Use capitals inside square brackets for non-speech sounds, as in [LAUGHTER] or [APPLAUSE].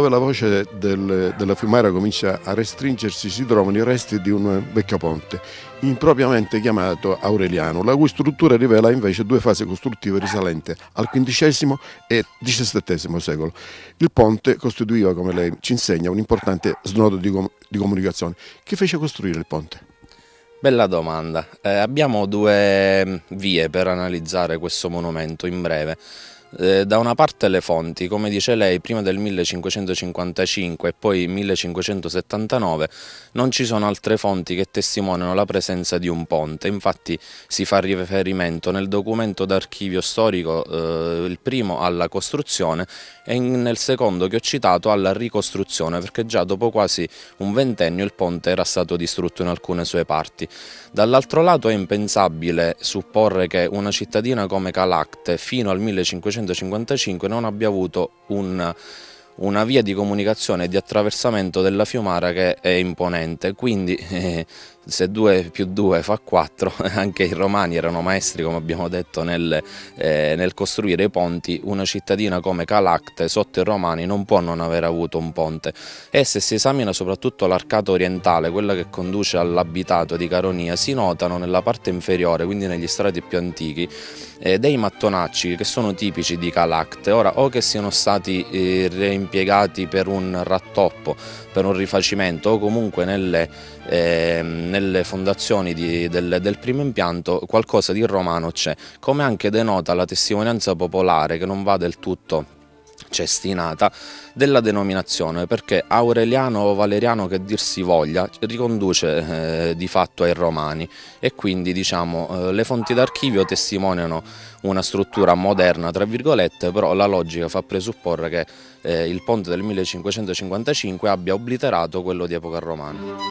voce del, della fiumara comincia a restringersi si trovano i resti di un vecchio ponte, impropriamente chiamato Aureliano, la cui struttura rivela invece due fasi costruttive risalenti al XV e XVII secolo. Il ponte costituiva, come lei ci insegna, un importante snodo di, com di comunicazione. Chi fece costruire il ponte? Bella domanda. Eh, abbiamo due vie per analizzare questo monumento in breve. Eh, da una parte le fonti, come dice lei, prima del 1555 e poi 1579 non ci sono altre fonti che testimoniano la presenza di un ponte, infatti si fa riferimento nel documento d'archivio storico, eh, il primo alla costruzione e nel secondo che ho citato alla ricostruzione, perché già dopo quasi un ventennio il ponte era stato distrutto in alcune sue parti. Dall'altro lato è impensabile supporre che una cittadina come Calacte fino al 1555 1955 non abbia avuto un, una via di comunicazione e di attraversamento della Fiumara che è imponente, quindi [LAUGHS] eh, se 2 più 2 fa 4, [LAUGHS] anche i romani erano maestri come abbiamo detto nel, eh, nel, costruire i ponti, una cittadina come Calacte sotto i romani non può non aver avuto un ponte. E se si esamina soprattutto l'arcata orientale, quella che conduce all'abitato di Caronia, si notano nella parte inferiore, quindi negli strati più antichi, eh, dei mattonacci che sono tipici di Calacte, ora o che siano stati eh, reimpiegati per un rattoppo, per un rifacimento o comunque nelle, eh, nelle fondazioni di, del, del, primo impianto qualcosa di romano c'è, come anche denota la testimonianza popolare che non va del tutto cestinata della denominazione perché Aureliano o Valeriano che dir si voglia riconduce eh, di fatto ai romani e quindi diciamo eh, le fonti d'archivio testimoniano una struttura moderna tra virgolette però la logica fa presupporre che eh, il ponte del 1555 abbia obliterato quello di epoca romana.